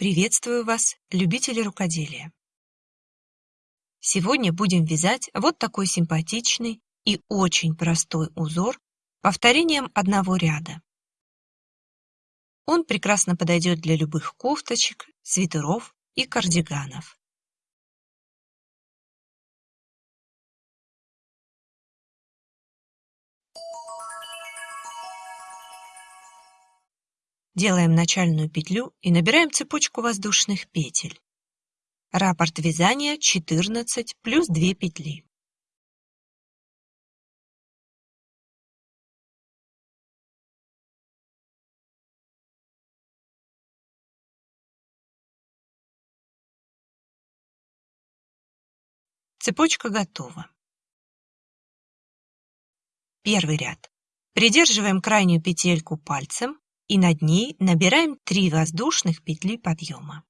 Приветствую вас, любители рукоделия! Сегодня будем вязать вот такой симпатичный и очень простой узор повторением одного ряда. Он прекрасно подойдет для любых кофточек, свитеров и кардиганов. Делаем начальную петлю и набираем цепочку воздушных петель. Раппорт вязания 14 плюс 2 петли. Цепочка готова. Первый ряд. Придерживаем крайнюю петельку пальцем и над ней набираем 3 воздушных петли подъема.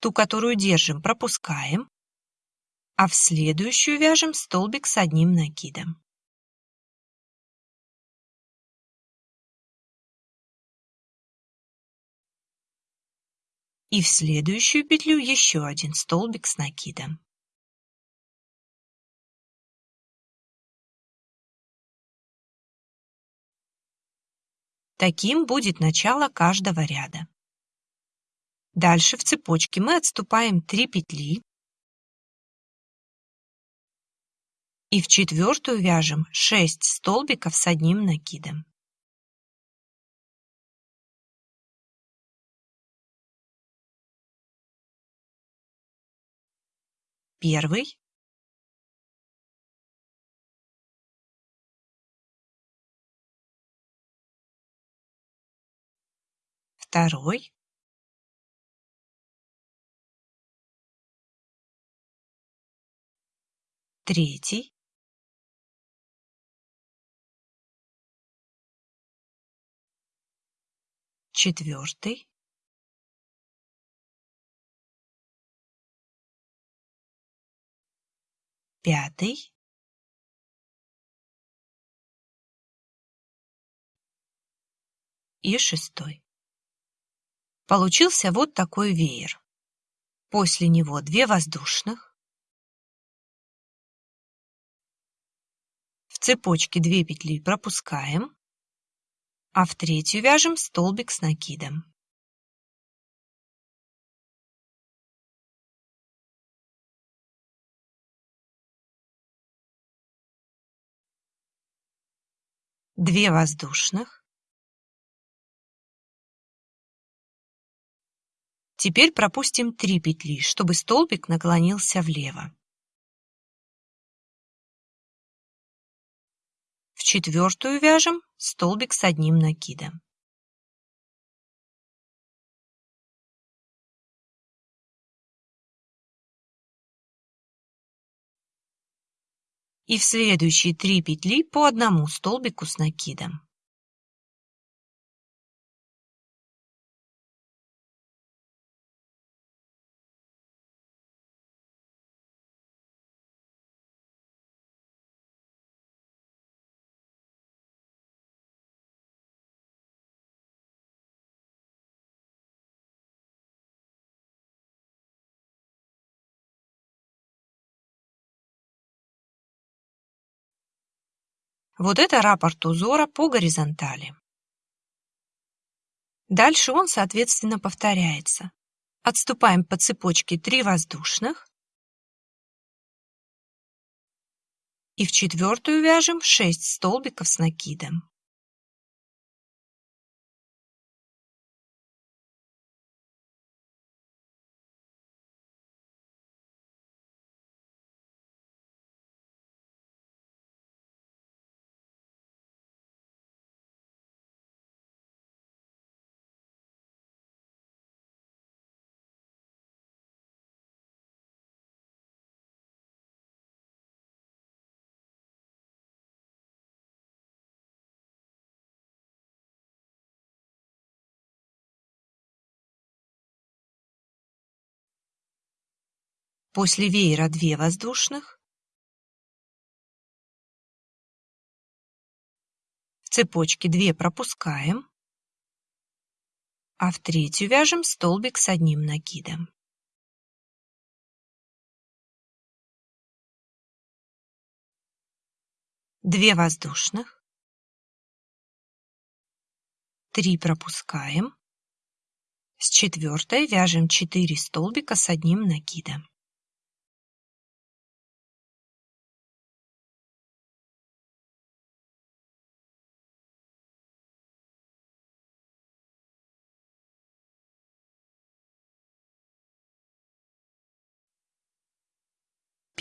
Ту, которую держим, пропускаем, а в следующую вяжем столбик с одним накидом. И в следующую петлю еще один столбик с накидом. Таким будет начало каждого ряда. Дальше в цепочке мы отступаем 3 петли и в четвертую вяжем 6 столбиков с одним накидом. Первый, второй, третий, четвертый, пятый, и шестой. Получился вот такой веер. После него две воздушных. В цепочке две петли пропускаем, а в третью вяжем столбик с накидом. Две воздушных. Теперь пропустим 3 петли, чтобы столбик наклонился влево. В четвертую вяжем столбик с одним накидом. И в следующие 3 петли по одному столбику с накидом. Вот это раппорт узора по горизонтали. Дальше он, соответственно, повторяется. Отступаем по цепочке 3 воздушных и в четвертую вяжем 6 столбиков с накидом. После веера 2 воздушных. В цепочке 2 пропускаем, а в третью вяжем столбик с одним накидом. Две воздушных, три пропускаем, с четвертой вяжем 4 столбика с одним накидом.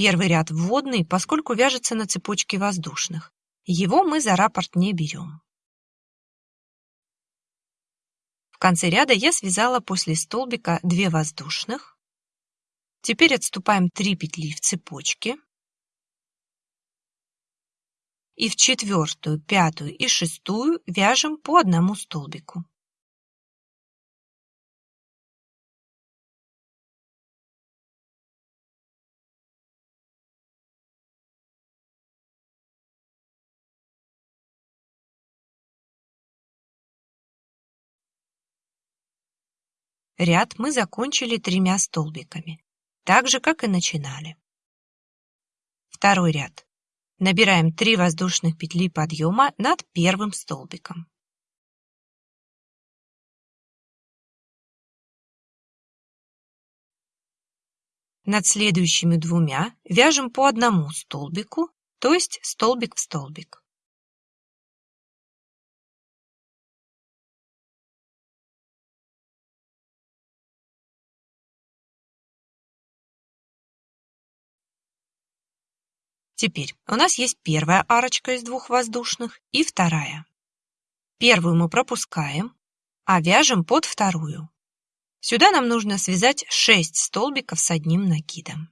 Первый ряд вводный, поскольку вяжется на цепочке воздушных. Его мы за раппорт не берем. В конце ряда я связала после столбика 2 воздушных. Теперь отступаем 3 петли в цепочке. И в четвертую, пятую и шестую вяжем по одному столбику. Ряд мы закончили тремя столбиками, так же, как и начинали. Второй ряд. Набираем 3 воздушных петли подъема над первым столбиком. Над следующими двумя вяжем по одному столбику, то есть столбик в столбик. Теперь у нас есть первая арочка из двух воздушных и вторая. Первую мы пропускаем, а вяжем под вторую. Сюда нам нужно связать 6 столбиков с одним накидом.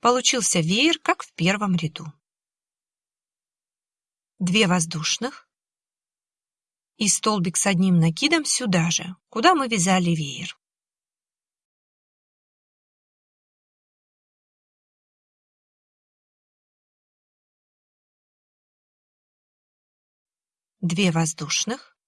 Получился веер, как в первом ряду. Две воздушных и столбик с одним накидом сюда же, куда мы вязали веер. Две воздушных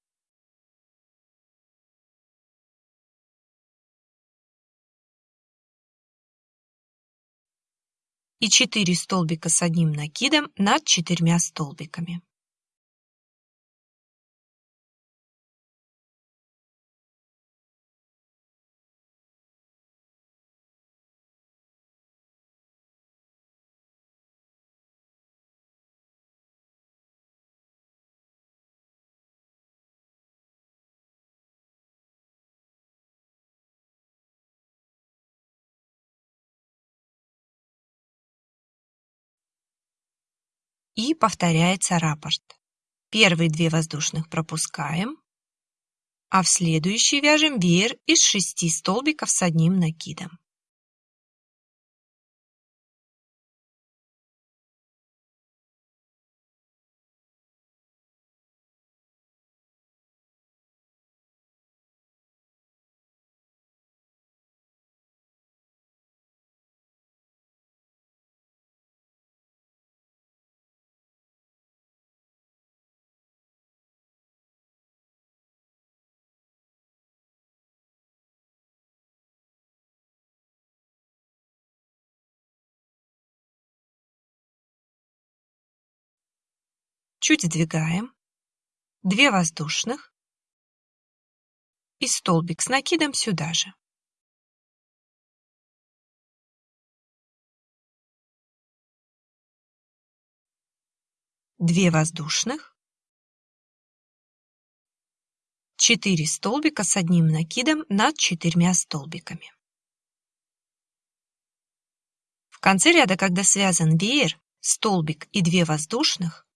и 4 столбика с одним накидом над четырьмя столбиками. И повторяется раппорт. Первые две воздушных пропускаем, а в следующий вяжем веер из шести столбиков с одним накидом. Чуть сдвигаем, 2 воздушных и столбик с накидом сюда же. Две воздушных, 4 столбика с одним накидом над четырьмя столбиками. В конце ряда, когда связан веер, столбик и 2 воздушных,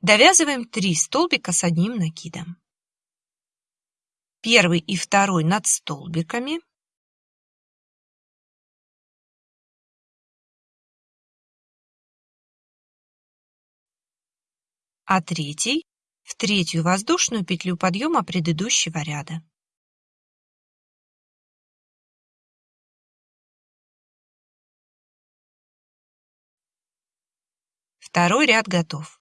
Довязываем 3 столбика с одним накидом. Первый и второй над столбиками. А третий в третью воздушную петлю подъема предыдущего ряда. Второй ряд готов.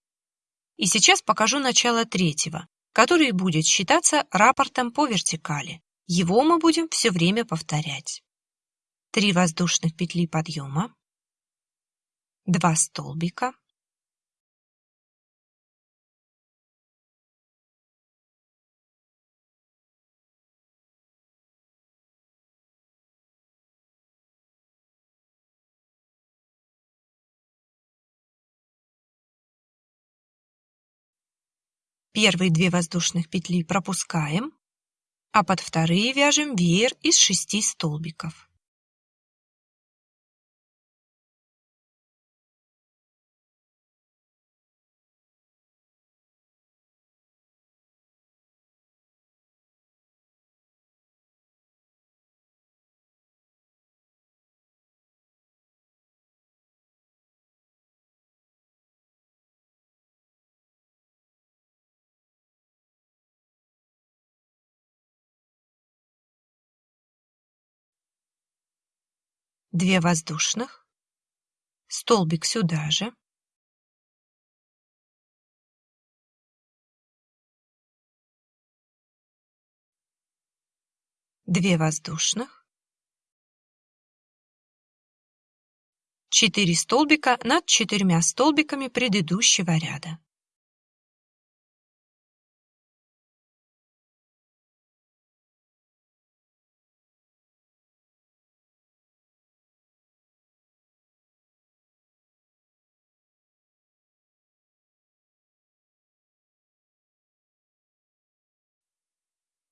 И сейчас покажу начало третьего, который будет считаться рапортом по вертикали. Его мы будем все время повторять. 3 воздушных петли подъема, 2 столбика, Первые две воздушных петли пропускаем, а под вторые вяжем веер из шести столбиков. Две воздушных, столбик сюда же, две воздушных, четыре столбика над четырьмя столбиками предыдущего ряда.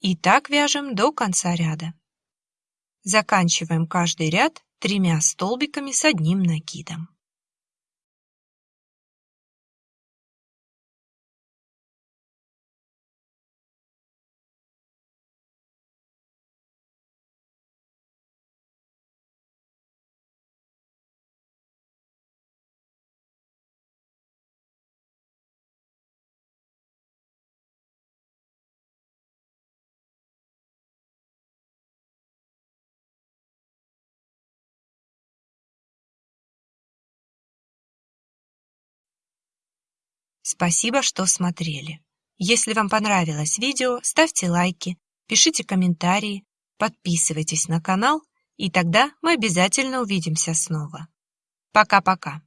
И так вяжем до конца ряда. Заканчиваем каждый ряд тремя столбиками с одним накидом. Спасибо, что смотрели. Если вам понравилось видео, ставьте лайки, пишите комментарии, подписывайтесь на канал, и тогда мы обязательно увидимся снова. Пока-пока.